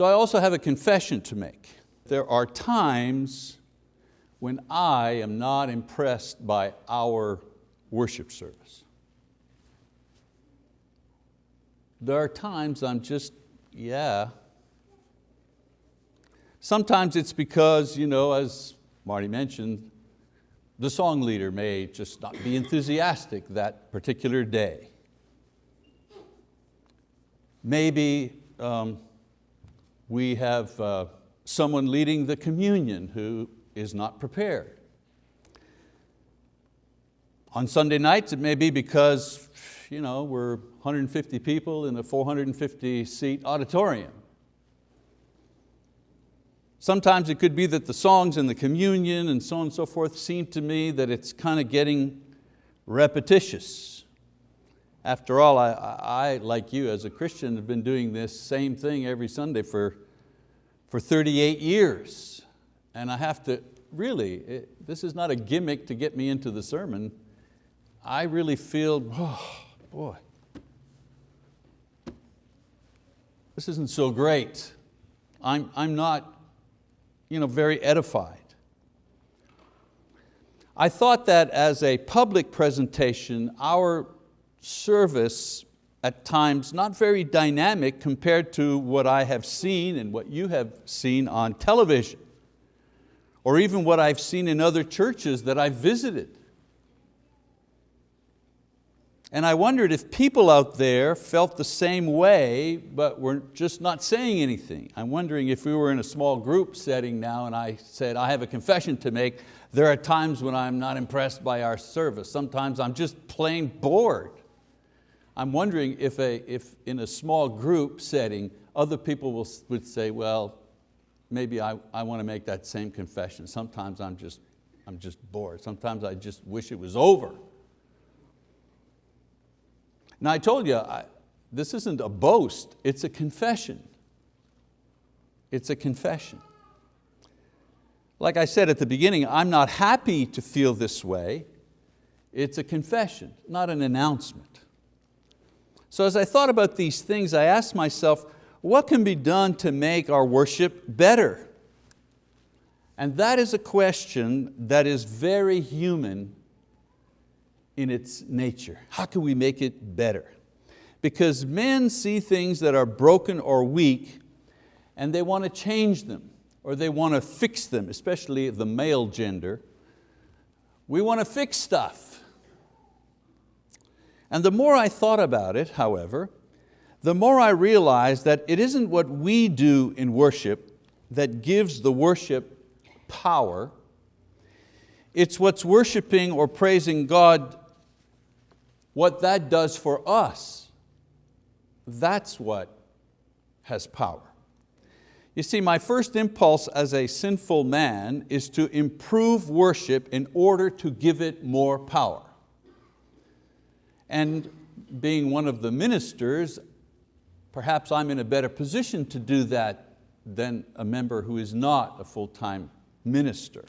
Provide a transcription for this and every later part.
So I also have a confession to make. There are times when I am not impressed by our worship service. There are times I'm just, yeah. Sometimes it's because, you know, as Marty mentioned, the song leader may just not be enthusiastic that particular day. Maybe um, we have uh, someone leading the communion who is not prepared. On Sunday nights, it may be because you know, we're 150 people in a 450 seat auditorium. Sometimes it could be that the songs and the communion and so on and so forth seem to me that it's kind of getting repetitious. After all, I, I, like you as a Christian, have been doing this same thing every Sunday for, for 38 years. And I have to, really, it, this is not a gimmick to get me into the sermon. I really feel, oh, boy, this isn't so great. I'm, I'm not you know, very edified. I thought that as a public presentation, our service at times not very dynamic compared to what I have seen and what you have seen on television, or even what I've seen in other churches that I've visited. And I wondered if people out there felt the same way, but were just not saying anything. I'm wondering if we were in a small group setting now and I said, I have a confession to make, there are times when I'm not impressed by our service. Sometimes I'm just plain bored. I'm wondering if, a, if in a small group setting, other people will, would say, well, maybe I, I want to make that same confession. Sometimes I'm just, I'm just bored. Sometimes I just wish it was over. Now I told you, I, this isn't a boast, it's a confession. It's a confession. Like I said at the beginning, I'm not happy to feel this way. It's a confession, not an announcement. So as I thought about these things, I asked myself, what can be done to make our worship better? And that is a question that is very human in its nature. How can we make it better? Because men see things that are broken or weak and they want to change them or they want to fix them, especially the male gender. We want to fix stuff. And the more I thought about it, however, the more I realized that it isn't what we do in worship that gives the worship power, it's what's worshiping or praising God, what that does for us. That's what has power. You see, my first impulse as a sinful man is to improve worship in order to give it more power. And being one of the ministers, perhaps I'm in a better position to do that than a member who is not a full-time minister.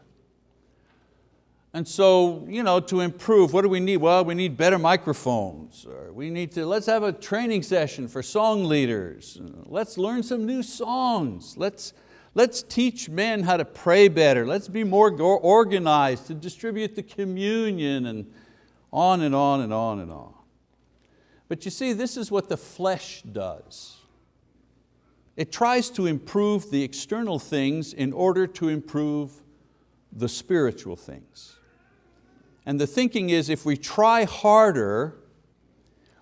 And so, you know, to improve, what do we need? Well, we need better microphones. Or we need to, let's have a training session for song leaders. Let's learn some new songs. Let's, let's teach men how to pray better. Let's be more organized to distribute the communion and on and on and on and on. But you see, this is what the flesh does. It tries to improve the external things in order to improve the spiritual things. And the thinking is if we try harder,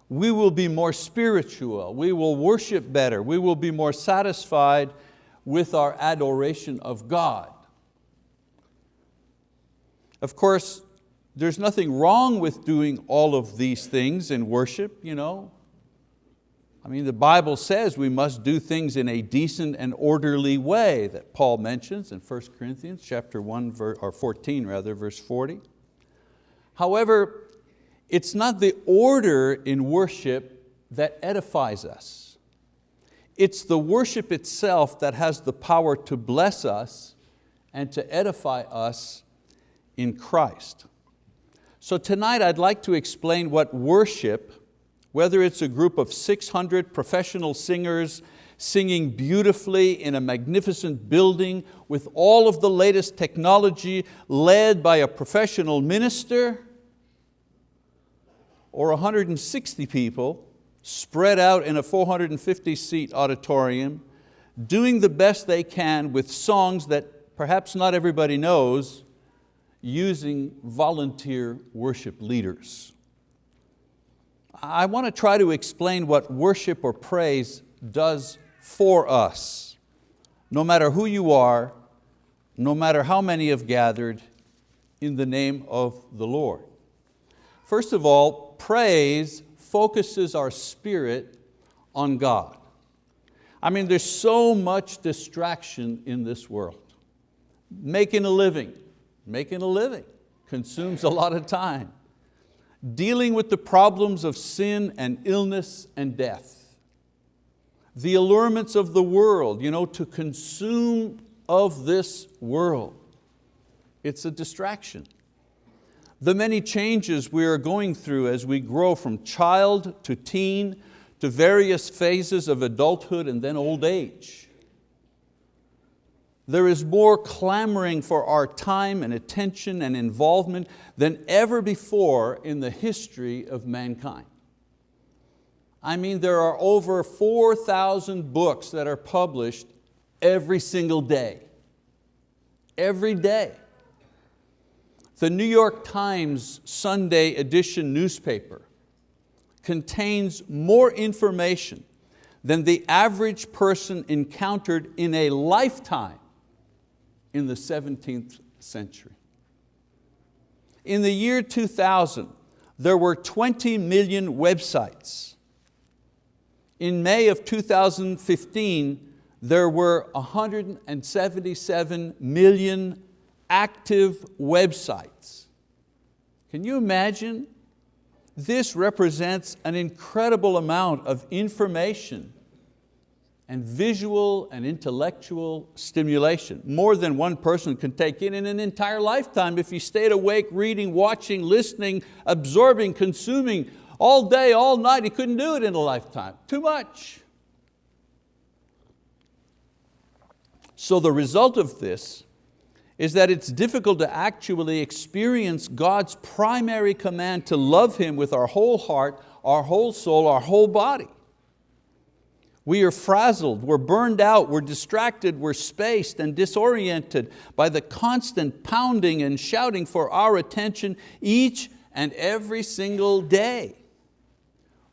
we will be more spiritual, we will worship better, we will be more satisfied with our adoration of God. Of course, there's nothing wrong with doing all of these things in worship. You know? I mean, the Bible says we must do things in a decent and orderly way that Paul mentions in 1 Corinthians chapter 1, or 14 rather, verse 40. However, it's not the order in worship that edifies us. It's the worship itself that has the power to bless us and to edify us in Christ. So tonight I'd like to explain what worship, whether it's a group of 600 professional singers singing beautifully in a magnificent building with all of the latest technology led by a professional minister, or 160 people spread out in a 450 seat auditorium, doing the best they can with songs that perhaps not everybody knows, using volunteer worship leaders. I want to try to explain what worship or praise does for us. No matter who you are, no matter how many have gathered in the name of the Lord. First of all, praise focuses our spirit on God. I mean, there's so much distraction in this world. Making a living, making a living consumes a lot of time. Dealing with the problems of sin and illness and death. The allurements of the world, you know, to consume of this world. It's a distraction. The many changes we are going through as we grow from child to teen to various phases of adulthood and then old age. There is more clamoring for our time and attention and involvement than ever before in the history of mankind. I mean, there are over 4,000 books that are published every single day. Every day. The New York Times Sunday edition newspaper contains more information than the average person encountered in a lifetime in the 17th century. In the year 2000, there were 20 million websites. In May of 2015, there were 177 million active websites. Can you imagine? This represents an incredible amount of information and visual and intellectual stimulation. More than one person can take in in an entire lifetime if you stayed awake, reading, watching, listening, absorbing, consuming all day, all night. He couldn't do it in a lifetime, too much. So the result of this is that it's difficult to actually experience God's primary command to love Him with our whole heart, our whole soul, our whole body. We are frazzled, we're burned out, we're distracted, we're spaced and disoriented by the constant pounding and shouting for our attention each and every single day.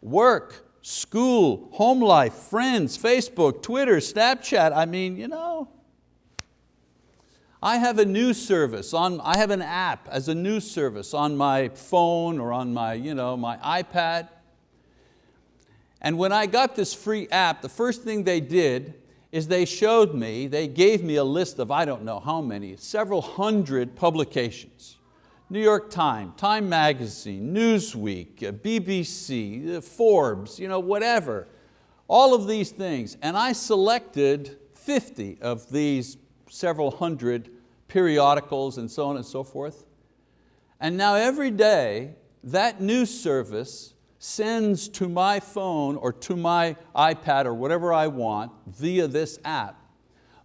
Work, school, home life, friends, Facebook, Twitter, Snapchat, I mean, you know, I have a news service, on, I have an app as a news service on my phone or on my, you know, my iPad. And when I got this free app, the first thing they did is they showed me, they gave me a list of I don't know how many, several hundred publications. New York Times, Time Magazine, Newsweek, uh, BBC, uh, Forbes, you know, whatever. All of these things. And I selected 50 of these several hundred periodicals and so on and so forth. And now every day, that news service sends to my phone or to my iPad or whatever I want via this app,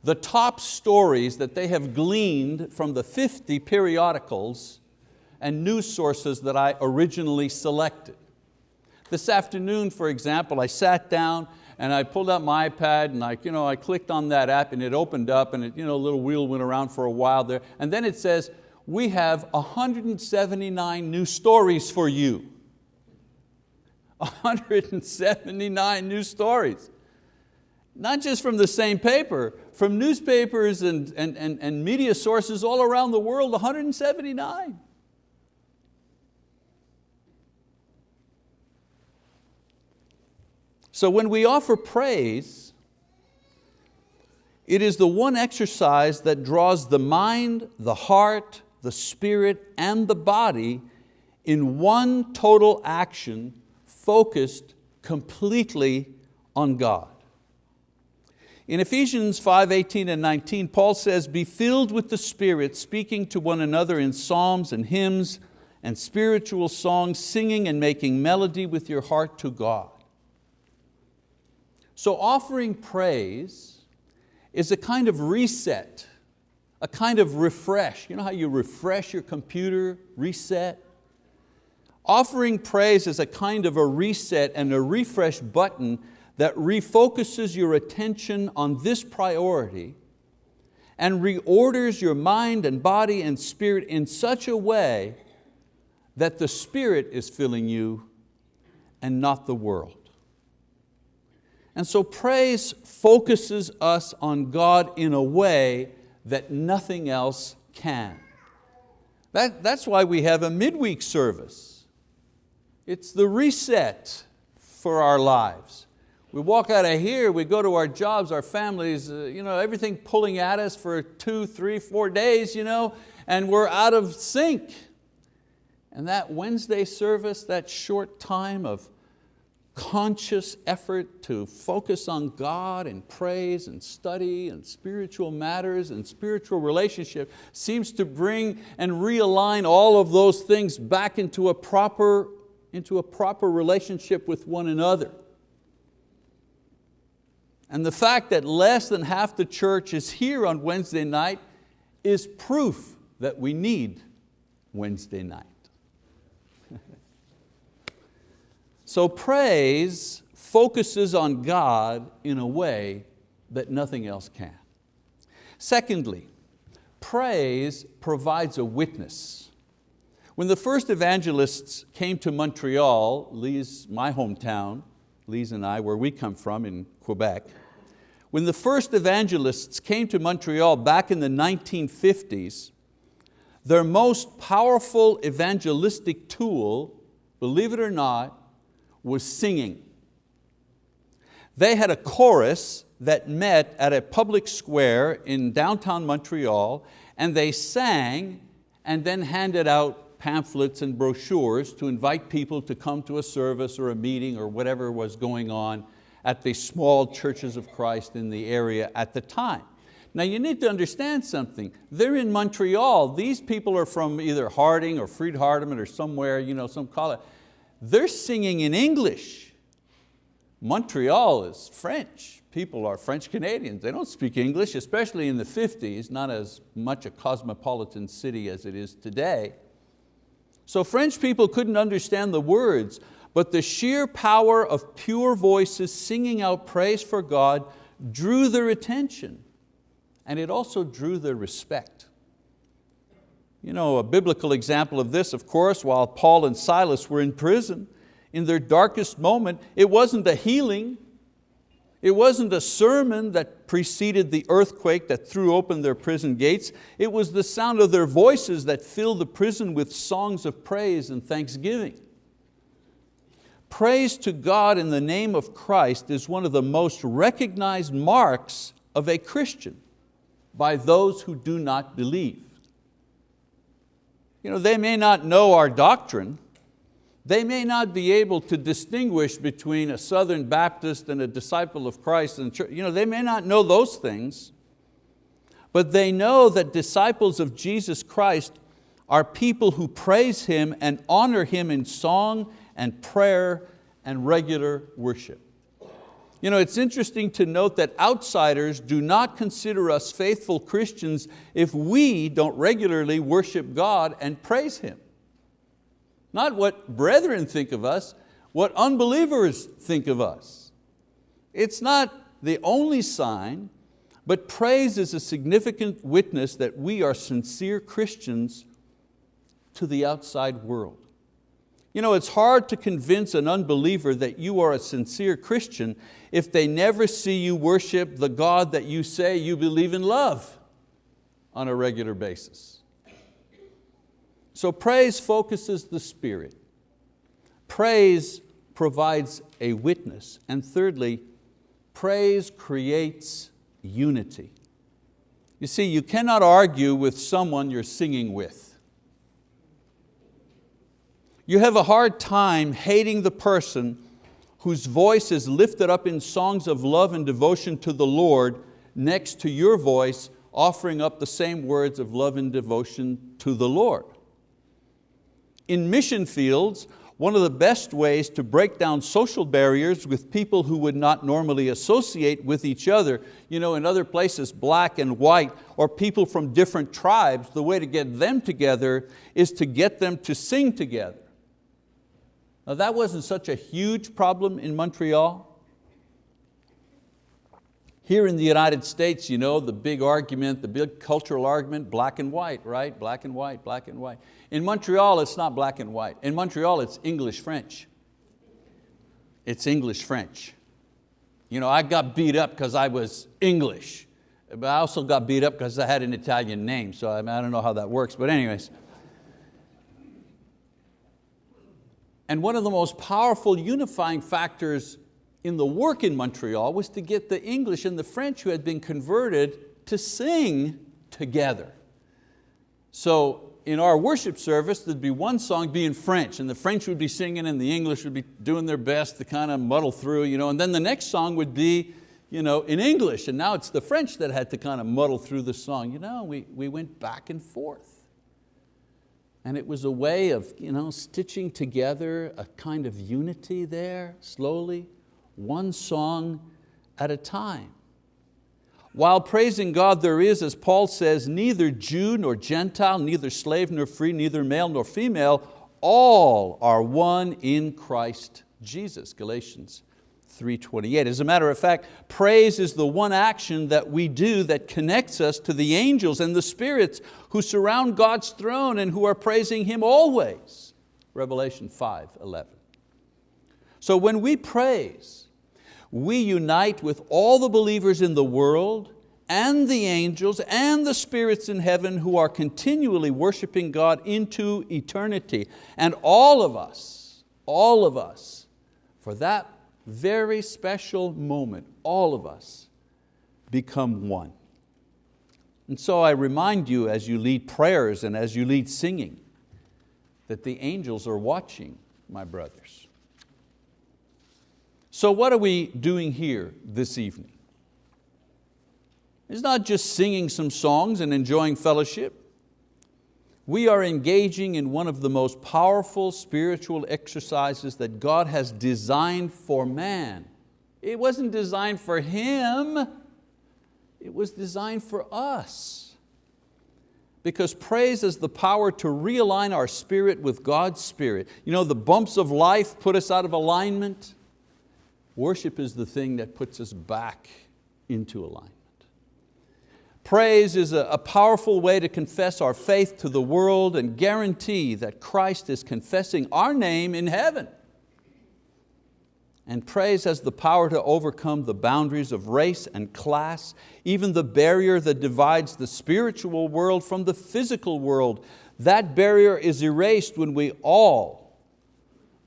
the top stories that they have gleaned from the 50 periodicals and news sources that I originally selected. This afternoon, for example, I sat down and I pulled out my iPad and I, you know, I clicked on that app and it opened up and it, you know, a little wheel went around for a while there. And then it says, we have 179 new stories for you. 179 new stories. Not just from the same paper, from newspapers and, and, and, and media sources all around the world, 179. So when we offer praise, it is the one exercise that draws the mind, the heart, the spirit, and the body in one total action focused completely on God. In Ephesians 5, 18 and 19, Paul says, be filled with the Spirit, speaking to one another in psalms and hymns and spiritual songs, singing and making melody with your heart to God. So offering praise is a kind of reset, a kind of refresh. You know how you refresh your computer, reset? Offering praise is a kind of a reset and a refresh button that refocuses your attention on this priority and reorders your mind and body and spirit in such a way that the Spirit is filling you and not the world. And so praise focuses us on God in a way that nothing else can. That, that's why we have a midweek service. It's the reset for our lives. We walk out of here, we go to our jobs, our families, uh, you know, everything pulling at us for two, three, four days, you know, and we're out of sync. And that Wednesday service, that short time of conscious effort to focus on God and praise and study and spiritual matters and spiritual relationship seems to bring and realign all of those things back into a proper, into a proper relationship with one another. And the fact that less than half the church is here on Wednesday night is proof that we need Wednesday night. So praise focuses on God in a way that nothing else can. Secondly, praise provides a witness. When the first evangelists came to Montreal, Lise, my hometown, Lise and I, where we come from in Quebec, when the first evangelists came to Montreal back in the 1950s, their most powerful evangelistic tool, believe it or not, was singing. They had a chorus that met at a public square in downtown Montreal and they sang and then handed out pamphlets and brochures to invite people to come to a service or a meeting or whatever was going on at the small churches of Christ in the area at the time. Now you need to understand something. They're in Montreal. These people are from either Harding or Freed-Hardeman or somewhere, you know, some college they're singing in English. Montreal is French. People are French Canadians. They don't speak English, especially in the 50s, not as much a cosmopolitan city as it is today. So French people couldn't understand the words, but the sheer power of pure voices singing out praise for God drew their attention and it also drew their respect. You know, a biblical example of this, of course, while Paul and Silas were in prison, in their darkest moment, it wasn't a healing, it wasn't a sermon that preceded the earthquake that threw open their prison gates. It was the sound of their voices that filled the prison with songs of praise and thanksgiving. Praise to God in the name of Christ is one of the most recognized marks of a Christian by those who do not believe. You know, they may not know our doctrine, they may not be able to distinguish between a Southern Baptist and a disciple of Christ. And you know, they may not know those things, but they know that disciples of Jesus Christ are people who praise Him and honor Him in song and prayer and regular worship. You know, it's interesting to note that outsiders do not consider us faithful Christians if we don't regularly worship God and praise Him. Not what brethren think of us, what unbelievers think of us. It's not the only sign, but praise is a significant witness that we are sincere Christians to the outside world. You know, it's hard to convince an unbeliever that you are a sincere Christian if they never see you worship the God that you say you believe in love on a regular basis. So praise focuses the spirit. Praise provides a witness. And thirdly, praise creates unity. You see, you cannot argue with someone you're singing with. You have a hard time hating the person whose voice is lifted up in songs of love and devotion to the Lord next to your voice offering up the same words of love and devotion to the Lord. In mission fields, one of the best ways to break down social barriers with people who would not normally associate with each other. You know, in other places, black and white, or people from different tribes, the way to get them together is to get them to sing together. Now that wasn't such a huge problem in Montreal. Here in the United States, you know, the big argument, the big cultural argument, black and white, right? Black and white, black and white. In Montreal, it's not black and white. In Montreal, it's English-French. It's English-French. You know, I got beat up because I was English, but I also got beat up because I had an Italian name, so I, mean, I don't know how that works, but anyways. And one of the most powerful unifying factors in the work in Montreal was to get the English and the French who had been converted to sing together. So in our worship service, there'd be one song be in French, and the French would be singing and the English would be doing their best to kind of muddle through, you know, and then the next song would be you know, in English, and now it's the French that had to kind of muddle through the song. You know, we, we went back and forth. And it was a way of you know, stitching together a kind of unity there, slowly, one song at a time. While praising God there is, as Paul says, neither Jew nor Gentile, neither slave nor free, neither male nor female, all are one in Christ Jesus, Galatians 3.28. As a matter of fact, praise is the one action that we do that connects us to the angels and the spirits who surround God's throne and who are praising Him always. Revelation 5.11. So when we praise, we unite with all the believers in the world and the angels and the spirits in heaven who are continually worshiping God into eternity. And all of us, all of us, for that very special moment, all of us become one. And so I remind you as you lead prayers and as you lead singing, that the angels are watching, my brothers. So what are we doing here this evening? It's not just singing some songs and enjoying fellowship. We are engaging in one of the most powerful spiritual exercises that God has designed for man. It wasn't designed for him, it was designed for us. Because praise is the power to realign our spirit with God's spirit. You know, the bumps of life put us out of alignment. Worship is the thing that puts us back into alignment. Praise is a, a, powerful way to confess our faith to the world and guarantee that Christ is confessing our name in heaven. And praise has the power to overcome the boundaries of race and class, even the barrier that divides the spiritual world from the physical world. That barrier is erased when we all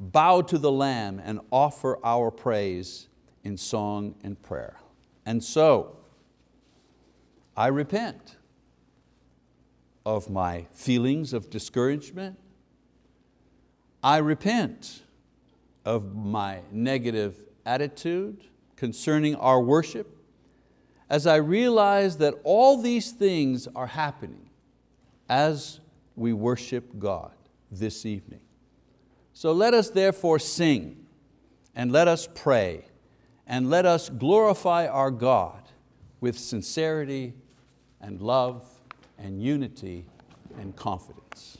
bow to the Lamb and offer our praise in song and prayer. And so, I repent of my feelings of discouragement. I repent of my negative attitude concerning our worship as I realize that all these things are happening as we worship God this evening. So let us therefore sing and let us pray and let us glorify our God with sincerity and love and unity and confidence.